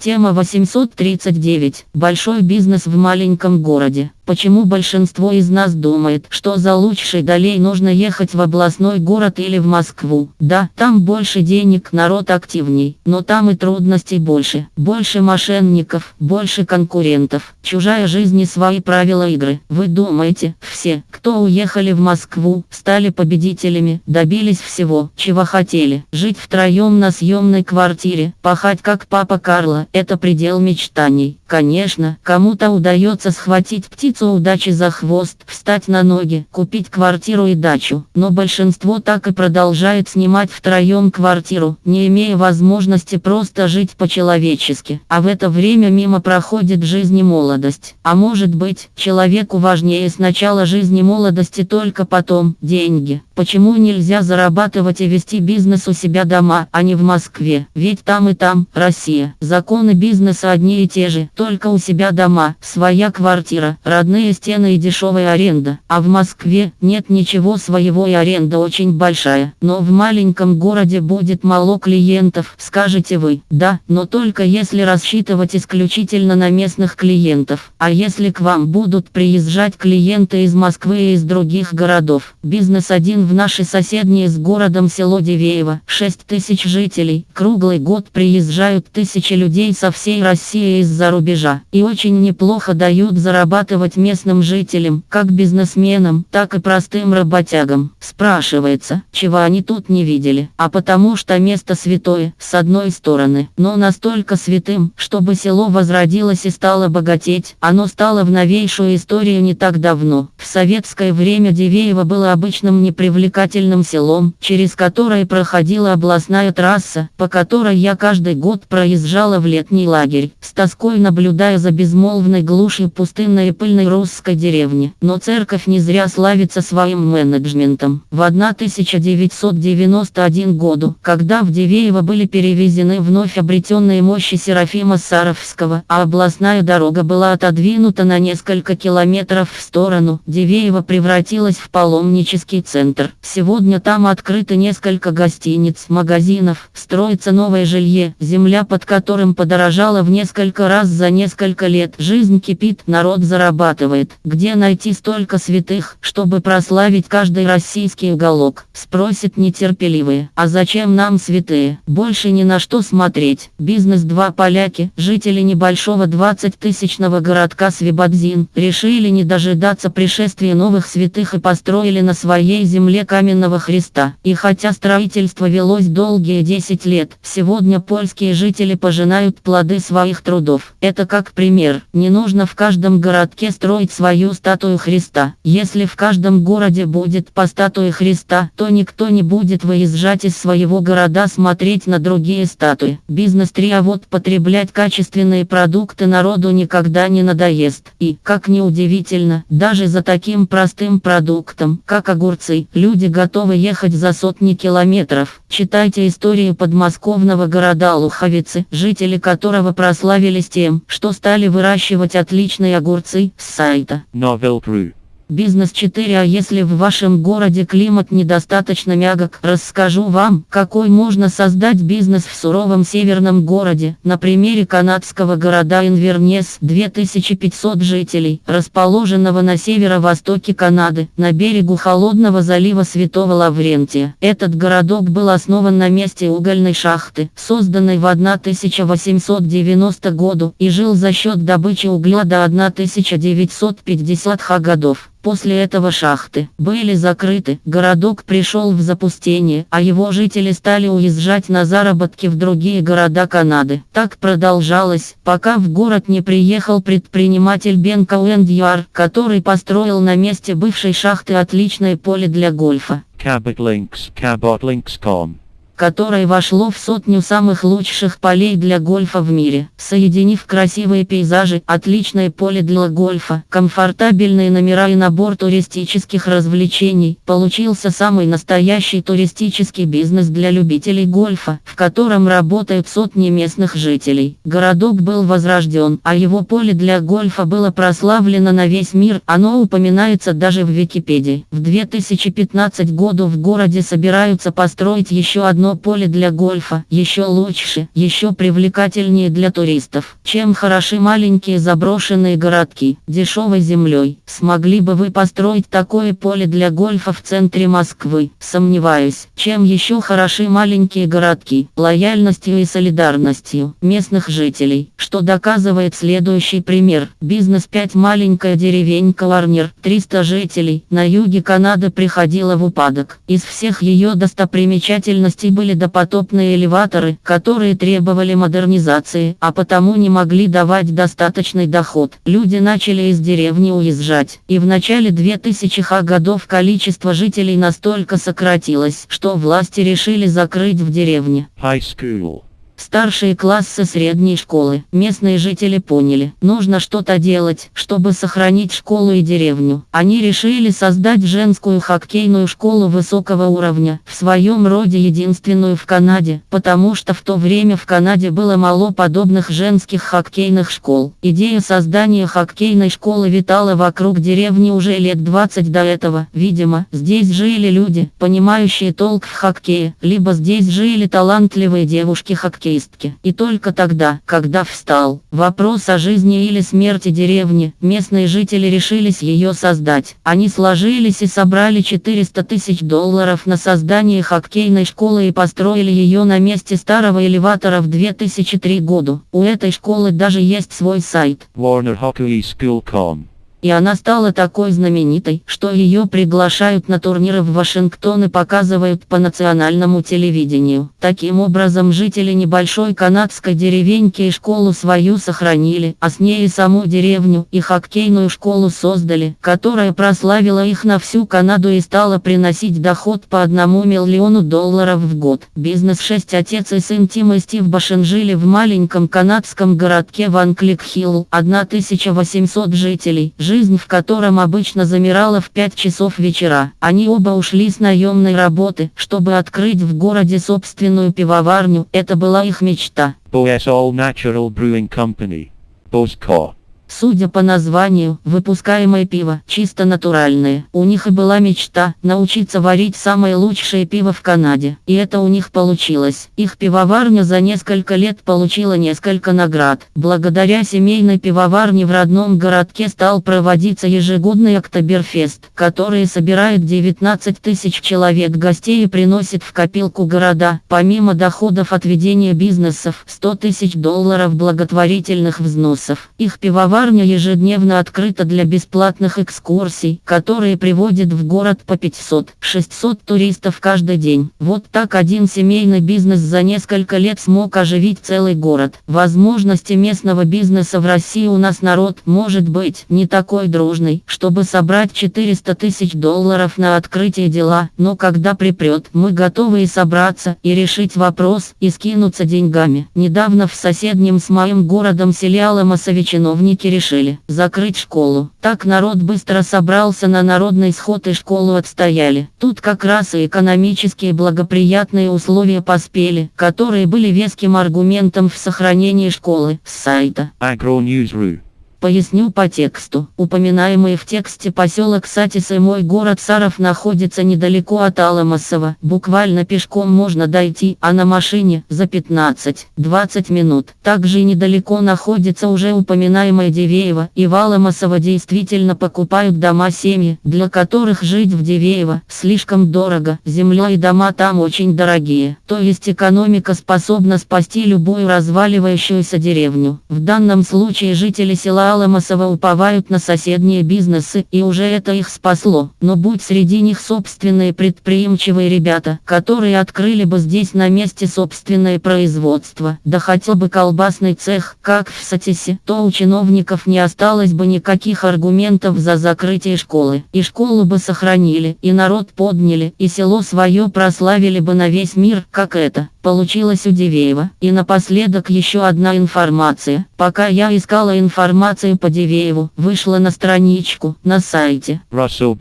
Тема 839. Большой бизнес в маленьком городе. Почему большинство из нас думает, что за лучшей долей нужно ехать в областной город или в Москву? Да, там больше денег, народ активней, но там и трудностей больше. Больше мошенников, больше конкурентов. Чужая жизнь и свои правила игры. Вы думаете, все, кто уехали в Москву, стали победителями, добились всего, чего хотели. Жить втроем на съемной квартире, пахать как папа Карло, это предел мечтаний. Конечно, кому-то удается схватить птицу удачи за хвост, встать на ноги, купить квартиру и дачу. Но большинство так и продолжает снимать втроем квартиру, не имея возможности просто жить по-человечески. А в это время мимо проходит жизнь и молодость. А может быть, человеку важнее сначала жизни молодости только потом деньги. Почему нельзя зарабатывать и вести бизнес у себя дома, а не в Москве? Ведь там и там, Россия. Законы бизнеса одни и те же, только у себя дома, своя квартира, родные стены и дешевая аренда. А в Москве нет ничего своего и аренда очень большая. Но в маленьком городе будет мало клиентов, скажете вы. Да, но только если рассчитывать исключительно на местных клиентов. А если к вам будут приезжать клиенты из Москвы и из других городов. Бизнес один в наше соседнее с городом село Дивеево, 6 тысяч жителей. Круглый год приезжают тысячи людей со всей России из-за рубежа. И очень неплохо дают зарабатывать местным жителям, как бизнесменам, так и простым работягам. Спрашивается, чего они тут не видели. А потому что место святое, с одной стороны, но настолько святым, чтобы село возродилось и стало богатеть. Оно стало в новейшую историю не так давно. В советское время Дивеево было обычным непривлекательным привлекательным селом, через которое проходила областная трасса, по которой я каждый год проезжала в летний лагерь, с тоской наблюдая за безмолвной глушью пустынной и пыльной русской деревни. Но церковь не зря славится своим менеджментом. В 1991 году, когда в Дивеево были перевезены вновь обретенные мощи Серафима Саровского, а областная дорога была отодвинута на несколько километров в сторону, Дивеево превратилась в паломнический центр. Сегодня там открыто несколько гостиниц, магазинов, строится новое жилье, земля под которым подорожала в несколько раз за несколько лет. Жизнь кипит, народ зарабатывает. Где найти столько святых, чтобы прославить каждый российский уголок? Спросит нетерпеливые. А зачем нам святые? Больше ни на что смотреть. Бизнес два поляки, жители небольшого 20-тысячного городка Свибадзин, решили не дожидаться пришествия новых святых и построили на своей земле каменного Христа. И хотя строительство велось долгие 10 лет, сегодня польские жители пожинают плоды своих трудов. Это как пример. Не нужно в каждом городке строить свою статую Христа. Если в каждом городе будет по статуе Христа, то никто не будет выезжать из своего города смотреть на другие статуи. Бизнес 3 а вот потреблять качественные продукты народу никогда не надоест. И, как ни удивительно, даже за таким простым продуктом, как огурцы, Люди готовы ехать за сотни километров. Читайте историю подмосковного города Луховицы, жители которого прославились тем, что стали выращивать отличные огурцы с сайта. Novel Brew. Бизнес 4 А если в вашем городе климат недостаточно мягок, расскажу вам, какой можно создать бизнес в суровом северном городе. На примере канадского города Инвернес, 2500 жителей, расположенного на северо-востоке Канады, на берегу холодного залива Святого Лаврентия. Этот городок был основан на месте угольной шахты, созданной в 1890 году, и жил за счет добычи угля до 1950 годов. После этого шахты были закрыты, городок пришел в запустение, а его жители стали уезжать на заработки в другие города Канады. Так продолжалось, пока в город не приехал предприниматель Бен Кауэндьюар, который построил на месте бывшей шахты отличное поле для гольфа. Cabot Links, cabotlinks.com которое вошло в сотню самых лучших полей для гольфа в мире, соединив красивые пейзажи, отличное поле для гольфа, комфортабельные номера и набор туристических развлечений, получился самый настоящий туристический бизнес для любителей гольфа, в котором работают сотни местных жителей. Городок был возрожден, а его поле для гольфа было прославлено на весь мир, оно упоминается даже в Википедии. В 2015 году в городе собираются построить еще одно одно поле для гольфа, еще лучше, еще привлекательнее для туристов, чем хороши маленькие заброшенные городки, дешевой землей. Смогли бы вы построить такое поле для гольфа в центре Москвы? Сомневаюсь. Чем еще хороши маленькие городки, лояльностью и солидарностью местных жителей, что доказывает следующий пример. Бизнес 5 маленькая деревенька Варнер, 300 жителей, на юге Канады приходила в упадок. Из всех ее достопримечательностей были допотопные элеваторы, которые требовали модернизации, а потому не могли давать достаточный доход. Люди начали из деревни уезжать, и в начале 2000-х годов количество жителей настолько сократилось, что власти решили закрыть в деревне. High school. Старшие классы средней школы. Местные жители поняли, нужно что-то делать, чтобы сохранить школу и деревню. Они решили создать женскую хоккейную школу высокого уровня, в своем роде единственную в Канаде, потому что в то время в Канаде было мало подобных женских хоккейных школ. Идея создания хоккейной школы витала вокруг деревни уже лет 20 до этого. Видимо, здесь жили люди, понимающие толк в хоккее, либо здесь жили талантливые девушки-хоккеисты хоккеистки. И только тогда, когда встал вопрос о жизни или смерти деревни, местные жители решились ее создать. Они сложились и собрали 400 тысяч долларов на создание хоккейной школы и построили ее на месте старого элеватора в 2003 году. У этой школы даже есть свой сайт. WarnerHockeySchool.com и она стала такой знаменитой, что ее приглашают на турниры в Вашингтон и показывают по национальному телевидению. Таким образом жители небольшой канадской деревеньки и школу свою сохранили, а с ней и саму деревню, и хоккейную школу создали, которая прославила их на всю Канаду и стала приносить доход по одному миллиону долларов в год. Бизнес 6 отец и сын Тим и Стив Башен жили в маленьком канадском городке Ван Клик Хилл, 1800 жителей жизнь в котором обычно замирала в 5 часов вечера. Они оба ушли с наемной работы, чтобы открыть в городе собственную пивоварню. Это была их мечта. All Natural Brewing Company. Bosco. Судя по названию, выпускаемое пиво чисто натуральное. У них и была мечта научиться варить самое лучшее пиво в Канаде. И это у них получилось. Их пивоварня за несколько лет получила несколько наград. Благодаря семейной пивоварне в родном городке стал проводиться ежегодный Октоберфест, который собирает 19 тысяч человек гостей и приносит в копилку города, помимо доходов от ведения бизнесов, 100 тысяч долларов благотворительных взносов. Их пивоварня Пивоварня ежедневно открыта для бесплатных экскурсий, которые приводят в город по 500-600 туристов каждый день. Вот так один семейный бизнес за несколько лет смог оживить целый город. Возможности местного бизнеса в России у нас народ может быть не такой дружный, чтобы собрать 400 тысяч долларов на открытие дела, но когда припрет, мы готовы и собраться, и решить вопрос, и скинуться деньгами. Недавно в соседнем с моим городом селе Аламасове чиновники решили закрыть школу. Так народ быстро собрался на народный сход и школу отстояли. Тут как раз и экономические благоприятные условия поспели, которые были веским аргументом в сохранении школы с сайта. AgroNews.ru Поясню по тексту. Упоминаемый в тексте поселок Сатис и мой город Саров находится недалеко от Аламасова. Буквально пешком можно дойти, а на машине за 15-20 минут. Также недалеко находится уже упоминаемое Дивеево. И в Аламасово действительно покупают дома семьи, для которых жить в Дивеево слишком дорого. Земля и дома там очень дорогие. То есть экономика способна спасти любую разваливающуюся деревню. В данном случае жители села Аламасова уповают на соседние бизнесы, и уже это их спасло. Но будь среди них собственные предприимчивые ребята, которые открыли бы здесь на месте собственное производство, да хотя бы колбасный цех, как в Сатисе, то у чиновников не осталось бы никаких аргументов за закрытие школы. И школу бы сохранили, и народ подняли, и село свое прославили бы на весь мир, как это получилось у Дивеева. И напоследок еще одна информация. Пока я искала информацию по Дивееву, вышла на страничку на сайте. Russell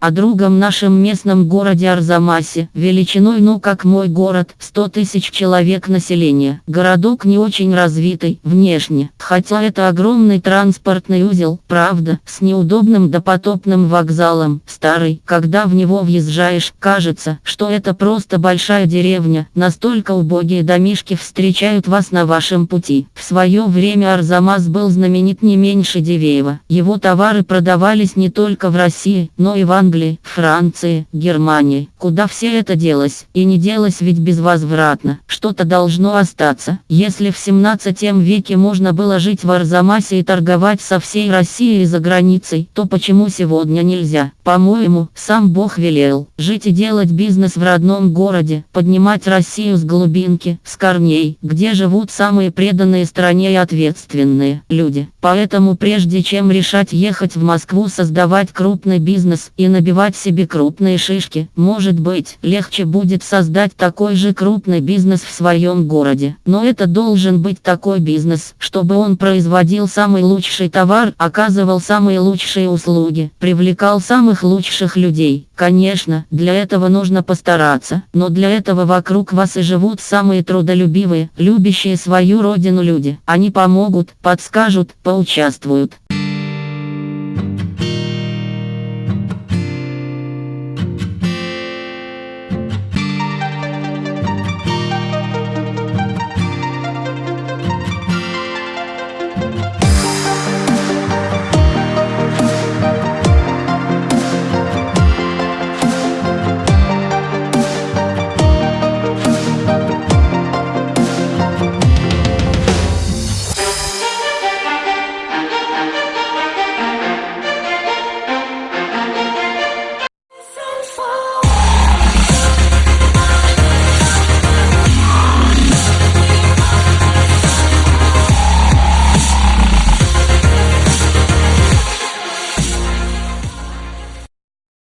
о другом нашем местном городе Арзамасе, величиной ну как мой город, 100 тысяч человек населения. Городок не очень развитый, внешне, хотя это огромный транспортный узел, правда, с неудобным допотопным вокзалом, старый, когда в него въезжаешь, кажется, что это просто большая деревня, настолько убогие домишки встречают вас на вашем пути. В свое время Арзамас был знаменит не меньше Дивеева, его товары продавались не только в России, но и в Англии Англии, Франции, Германии, куда все это делось, и не делось ведь безвозвратно, что-то должно остаться. Если в 17 веке можно было жить в Арзамасе и торговать со всей Россией и за границей, то почему сегодня нельзя? По-моему, сам Бог велел, жить и делать бизнес в родном городе, поднимать Россию с глубинки, с корней, где живут самые преданные стране и ответственные люди. Поэтому прежде чем решать ехать в Москву создавать крупный бизнес и набивать себе крупные шишки, может быть, легче будет создать такой же крупный бизнес в своем городе. Но это должен быть такой бизнес, чтобы он производил самый лучший товар, оказывал самые лучшие услуги, привлекал самых лучших людей. Конечно, для этого нужно постараться, но для этого вокруг вас и живут самые трудолюбивые, любящие свою родину люди. Они помогут, подскажут, поучаствуют.